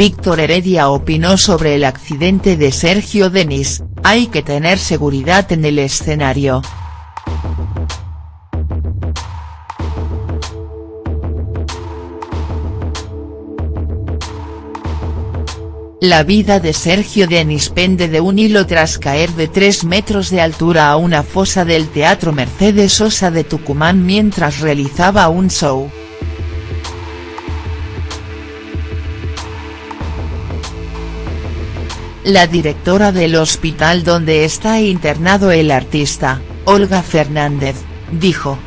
Víctor Heredia opinó sobre el accidente de Sergio Denis, hay que tener seguridad en el escenario. La vida de Sergio Denis pende de un hilo tras caer de 3 metros de altura a una fosa del Teatro Mercedes Sosa de Tucumán mientras realizaba un show. La directora del hospital donde está internado el artista, Olga Fernández, dijo.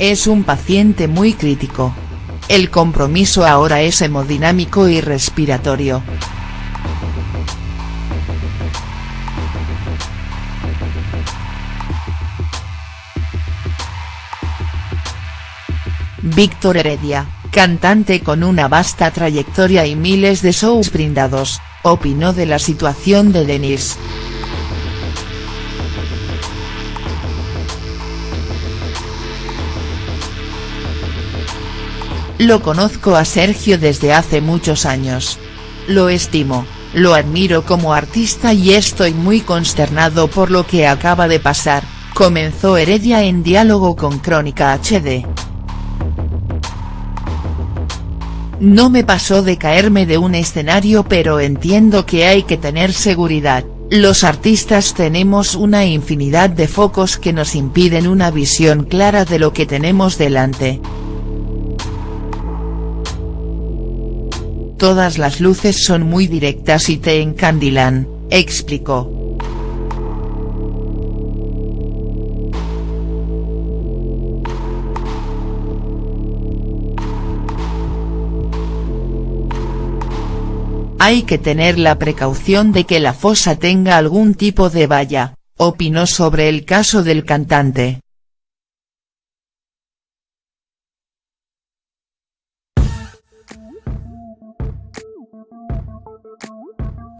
Es un paciente muy crítico. El compromiso ahora es hemodinámico y respiratorio. Víctor Heredia, cantante con una vasta trayectoria y miles de shows brindados, opinó de la situación de Denis. Lo conozco a Sergio desde hace muchos años. Lo estimo, lo admiro como artista y estoy muy consternado por lo que acaba de pasar, comenzó Heredia en diálogo con Crónica HD. No me pasó de caerme de un escenario pero entiendo que hay que tener seguridad, los artistas tenemos una infinidad de focos que nos impiden una visión clara de lo que tenemos delante. Todas las luces son muy directas y te encandilan, explicó. Hay que tener la precaución de que la fosa tenga algún tipo de valla, opinó sobre el caso del cantante.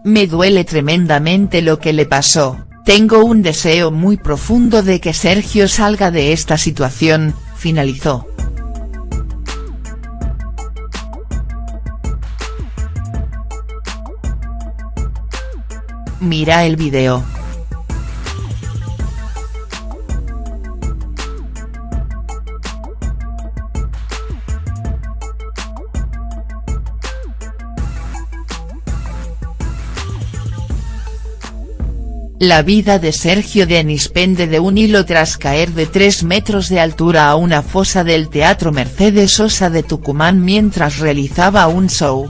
Me duele tremendamente lo que le pasó, tengo un deseo muy profundo de que Sergio salga de esta situación, finalizó. Mira el video. La vida de Sergio Denis pende de un hilo tras caer de 3 metros de altura a una fosa del Teatro Mercedes Sosa de Tucumán mientras realizaba un show.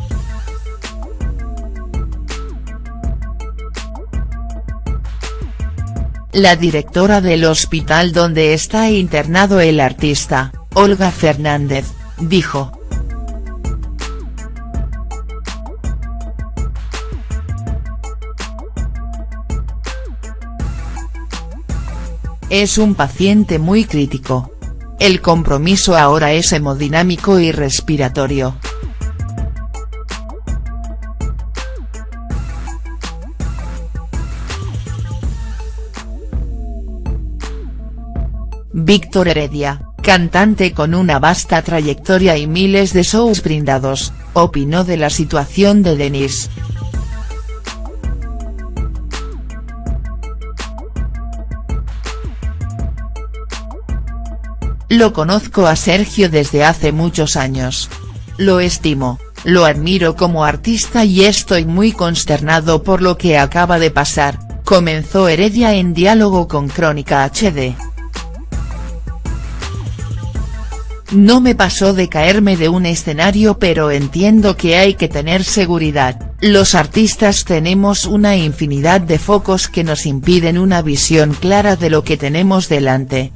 La directora del hospital donde está internado el artista, Olga Fernández, dijo. Es un paciente muy crítico. El compromiso ahora es hemodinámico y respiratorio. Víctor Heredia, cantante con una vasta trayectoria y miles de shows brindados, opinó de la situación de Denis. Lo conozco a Sergio desde hace muchos años. Lo estimo, lo admiro como artista y estoy muy consternado por lo que acaba de pasar, comenzó Heredia en diálogo con Crónica HD. No me pasó de caerme de un escenario pero entiendo que hay que tener seguridad, los artistas tenemos una infinidad de focos que nos impiden una visión clara de lo que tenemos delante.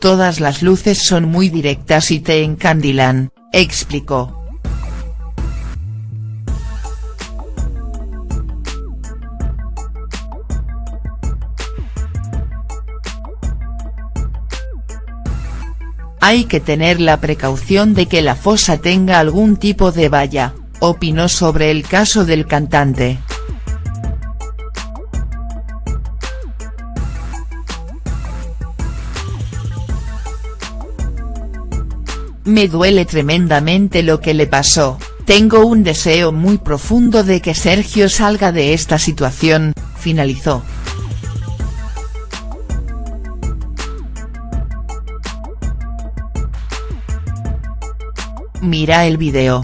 Todas las luces son muy directas y te encandilan, explicó. Hay que tener la precaución de que la fosa tenga algún tipo de valla, opinó sobre el caso del cantante. Me duele tremendamente lo que le pasó, tengo un deseo muy profundo de que Sergio salga de esta situación, finalizó. Mira el video.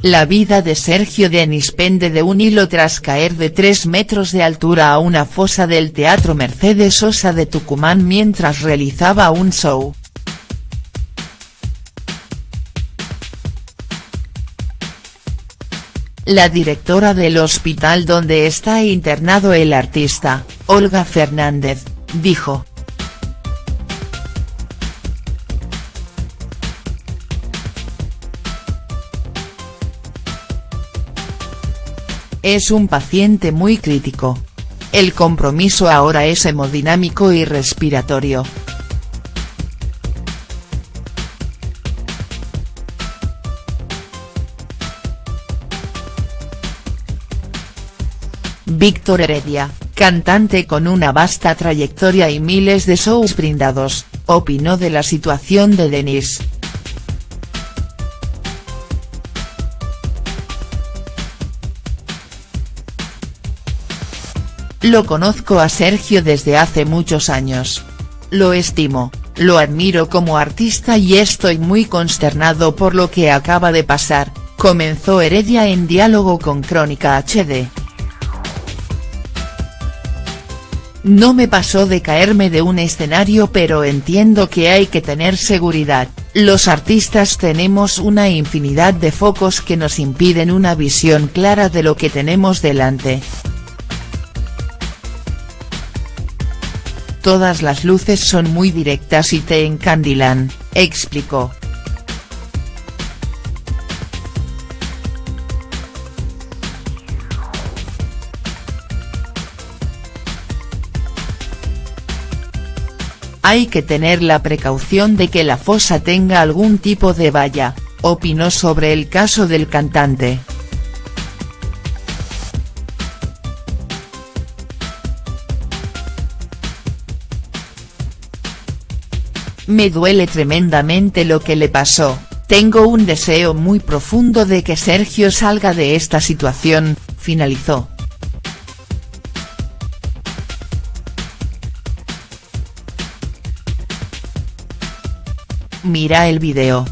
La vida de Sergio Denis pende de un hilo tras caer de 3 metros de altura a una fosa del Teatro Mercedes Sosa de Tucumán mientras realizaba un show. La directora del hospital donde está internado el artista, Olga Fernández, dijo. Es un paciente muy crítico. El compromiso ahora es hemodinámico y respiratorio. Víctor Heredia, cantante con una vasta trayectoria y miles de shows brindados, opinó de la situación de Denis. Lo conozco a Sergio desde hace muchos años. Lo estimo, lo admiro como artista y estoy muy consternado por lo que acaba de pasar, comenzó Heredia en diálogo con Crónica HD. No me pasó de caerme de un escenario pero entiendo que hay que tener seguridad, los artistas tenemos una infinidad de focos que nos impiden una visión clara de lo que tenemos delante. Todas las luces son muy directas y te encandilan, explicó. Hay que tener la precaución de que la fosa tenga algún tipo de valla, opinó sobre el caso del cantante. Me duele tremendamente lo que le pasó, tengo un deseo muy profundo de que Sergio salga de esta situación, finalizó. Mira el video.